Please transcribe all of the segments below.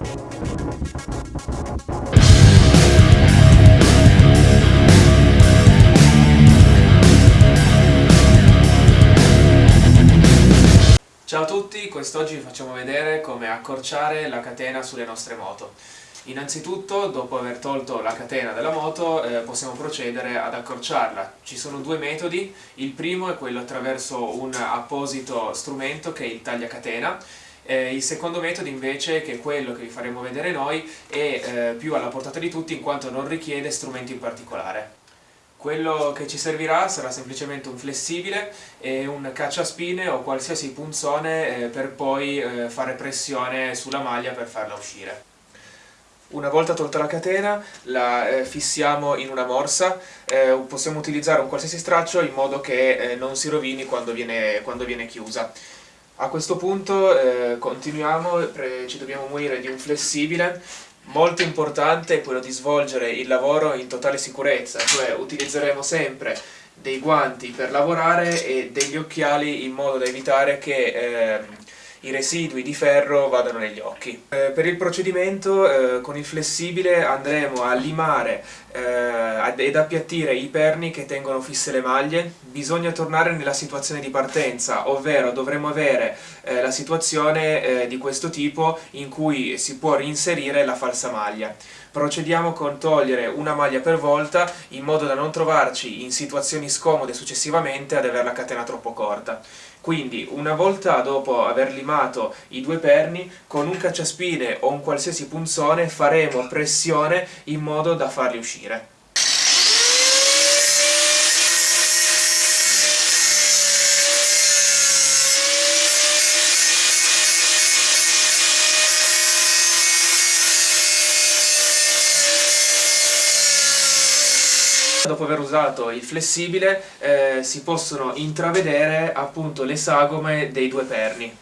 Ciao a tutti, quest'oggi vi facciamo vedere come accorciare la catena sulle nostre moto. Innanzitutto, dopo aver tolto la catena della moto, eh, possiamo procedere ad accorciarla. Ci sono due metodi, il primo è quello attraverso un apposito strumento che è il tagliacatena, eh, il secondo metodo invece, che è quello che vi faremo vedere noi, è eh, più alla portata di tutti in quanto non richiede strumenti in particolare. Quello che ci servirà sarà semplicemente un flessibile e un cacciaspine o qualsiasi punzone eh, per poi eh, fare pressione sulla maglia per farla uscire. Una volta tolta la catena la eh, fissiamo in una morsa, eh, possiamo utilizzare un qualsiasi straccio in modo che eh, non si rovini quando viene, quando viene chiusa. A questo punto eh, continuiamo, ci dobbiamo munire di un flessibile Molto importante è quello di svolgere il lavoro in totale sicurezza, cioè utilizzeremo sempre dei guanti per lavorare e degli occhiali in modo da evitare che eh, i residui di ferro vadano negli occhi. Eh, per il procedimento eh, con il flessibile andremo a limare eh, ed appiattire i perni che tengono fisse le maglie. Bisogna tornare nella situazione di partenza, ovvero dovremo avere eh, la situazione eh, di questo tipo in cui si può reinserire la falsa maglia. Procediamo con togliere una maglia per volta in modo da non trovarci in situazioni scomode successivamente ad avere la catena troppo corta. Quindi una volta dopo aver limato i due perni, con un cacciaspine o un qualsiasi punzone faremo pressione in modo da farli uscire. Dopo aver usato il flessibile eh, si possono intravedere appunto le sagome dei due perni.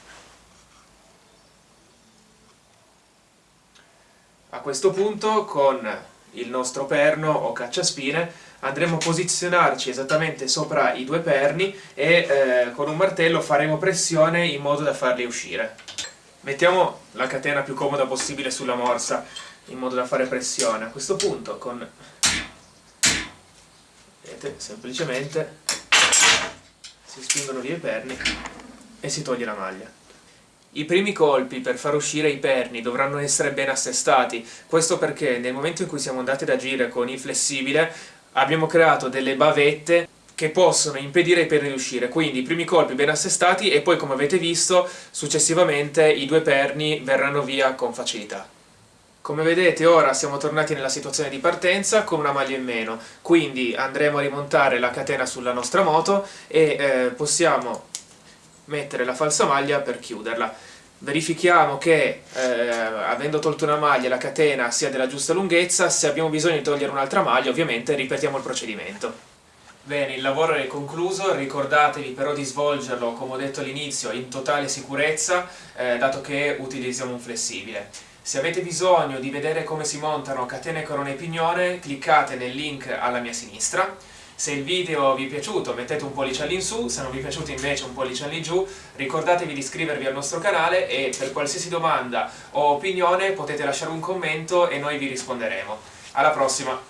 A questo punto con il nostro perno o cacciaspine andremo a posizionarci esattamente sopra i due perni e eh, con un martello faremo pressione in modo da farli uscire. Mettiamo la catena più comoda possibile sulla morsa in modo da fare pressione. A questo punto con vedete semplicemente si spingono via i perni e si toglie la maglia. I primi colpi per far uscire i perni dovranno essere ben assestati, questo perché nel momento in cui siamo andati ad agire con il flessibile abbiamo creato delle bavette che possono impedire ai perni di uscire, quindi i primi colpi ben assestati e poi come avete visto successivamente i due perni verranno via con facilità. Come vedete ora siamo tornati nella situazione di partenza con una maglia in meno, quindi andremo a rimontare la catena sulla nostra moto e eh, possiamo mettere la falsa maglia per chiuderla. Verifichiamo che eh, avendo tolto una maglia la catena sia della giusta lunghezza, se abbiamo bisogno di togliere un'altra maglia ovviamente ripetiamo il procedimento. Bene, il lavoro è concluso, ricordatevi però di svolgerlo, come ho detto all'inizio, in totale sicurezza, eh, dato che utilizziamo un flessibile. Se avete bisogno di vedere come si montano catene corone e pignone, cliccate nel link alla mia sinistra. Se il video vi è piaciuto mettete un pollice all'insù, se non vi è piaciuto invece un pollice all'ingiù, ricordatevi di iscrivervi al nostro canale e per qualsiasi domanda o opinione potete lasciare un commento e noi vi risponderemo. Alla prossima!